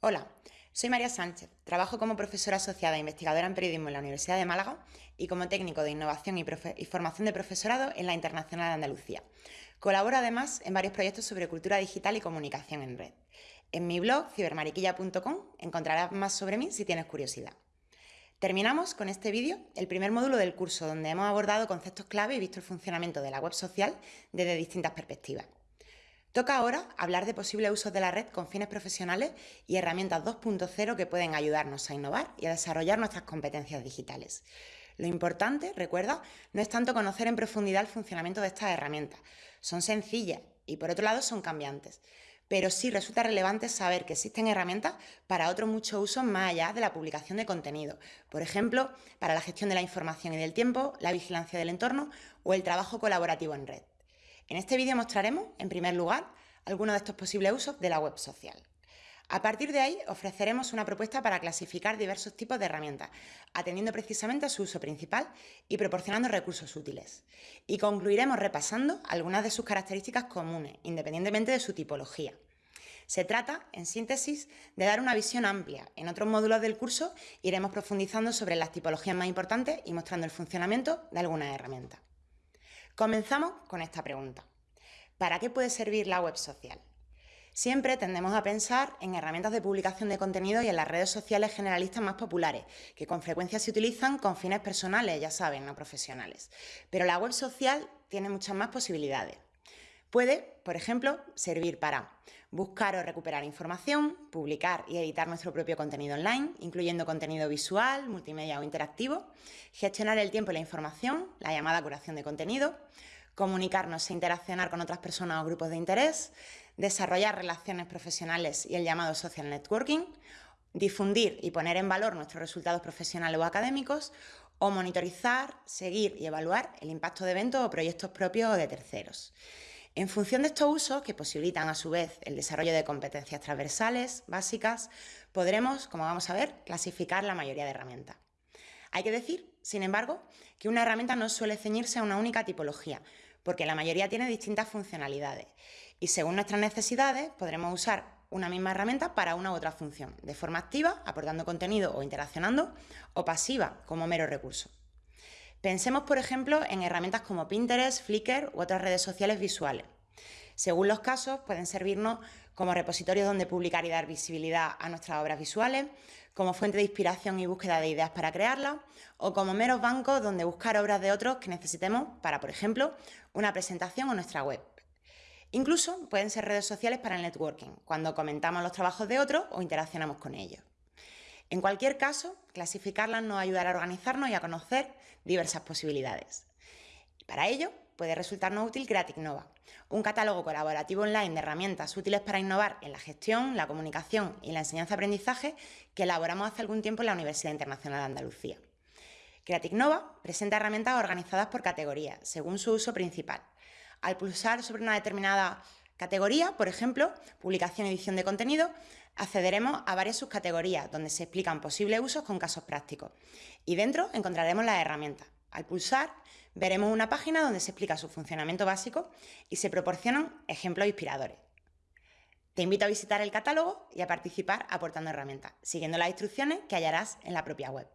Hola, soy María Sánchez, trabajo como profesora asociada e investigadora en periodismo en la Universidad de Málaga y como técnico de innovación y, formación de profesorado en la Internacional de Andalucía. Colaboro además en varios proyectos sobre cultura digital y comunicación en red. En mi blog cibermariquilla.com encontrarás más sobre mí si tienes curiosidad. Terminamos con este vídeo el primer módulo del curso donde hemos abordado conceptos clave y visto el funcionamiento de la web social desde distintas perspectivas. Toca ahora hablar de posibles usos de la red con fines profesionales y herramientas 2.0 que pueden ayudarnos a innovar y a desarrollar nuestras competencias digitales. Lo importante, recuerda, no es tanto conocer en profundidad el funcionamiento de estas herramientas. Son sencillas y por otro lado son cambiantes. Pero sí resulta relevante saber que existen herramientas para otros muchos usos más allá de la publicación de contenido. Por ejemplo, para la gestión de la información y del tiempo, la vigilancia del entorno o el trabajo colaborativo en red. En este vídeo mostraremos, en primer lugar, algunos de estos posibles usos de la web social. A partir de ahí, ofreceremos una propuesta para clasificar diversos tipos de herramientas, atendiendo precisamente a su uso principal y proporcionando recursos útiles. Y concluiremos repasando algunas de sus características comunes, independientemente de su tipología. Se trata, en síntesis, de dar una visión amplia. En otros módulos del curso iremos profundizando sobre las tipologías más importantes y mostrando el funcionamiento de algunas herramientas. Comenzamos con esta pregunta. ¿Para qué puede servir la web social? Siempre tendemos a pensar en herramientas de publicación de contenido y en las redes sociales generalistas más populares, que con frecuencia se utilizan con fines personales, ya saben, no profesionales. Pero la web social tiene muchas más posibilidades. Puede, por ejemplo, servir para buscar o recuperar información, publicar y editar nuestro propio contenido online, incluyendo contenido visual, multimedia o interactivo, gestionar el tiempo y la información, la llamada curación de contenido, comunicarnos e interaccionar con otras personas o grupos de interés, desarrollar relaciones profesionales y el llamado social networking, difundir y poner en valor nuestros resultados profesionales o académicos, o monitorizar, seguir y evaluar el impacto de eventos o proyectos propios o de terceros. En función de estos usos, que posibilitan a su vez el desarrollo de competencias transversales básicas, podremos, como vamos a ver, clasificar la mayoría de herramientas. Hay que decir, sin embargo, que una herramienta no suele ceñirse a una única tipología, porque la mayoría tiene distintas funcionalidades y según nuestras necesidades podremos usar una misma herramienta para una u otra función, de forma activa, aportando contenido o interaccionando, o pasiva, como mero recurso. Pensemos, por ejemplo, en herramientas como Pinterest, Flickr u otras redes sociales visuales. Según los casos, pueden servirnos como repositorios donde publicar y dar visibilidad a nuestras obras visuales, como fuente de inspiración y búsqueda de ideas para crearlas, o como meros bancos donde buscar obras de otros que necesitemos para, por ejemplo, una presentación o nuestra web. Incluso pueden ser redes sociales para el networking, cuando comentamos los trabajos de otros o interaccionamos con ellos. En cualquier caso, clasificarlas nos ayudará a organizarnos y a conocer diversas posibilidades. para ello, puede resultarnos útil Creative Nova, un catálogo colaborativo online de herramientas útiles para innovar en la gestión, la comunicación y la enseñanza-aprendizaje que elaboramos hace algún tiempo en la Universidad Internacional de Andalucía. Creative Nova presenta herramientas organizadas por categorías, según su uso principal. Al pulsar sobre una determinada categoría, por ejemplo, publicación y edición de contenido, accederemos a varias subcategorías donde se explican posibles usos con casos prácticos. Y dentro encontraremos las herramientas. Al pulsar, veremos una página donde se explica su funcionamiento básico y se proporcionan ejemplos inspiradores. Te invito a visitar el catálogo y a participar aportando herramientas, siguiendo las instrucciones que hallarás en la propia web.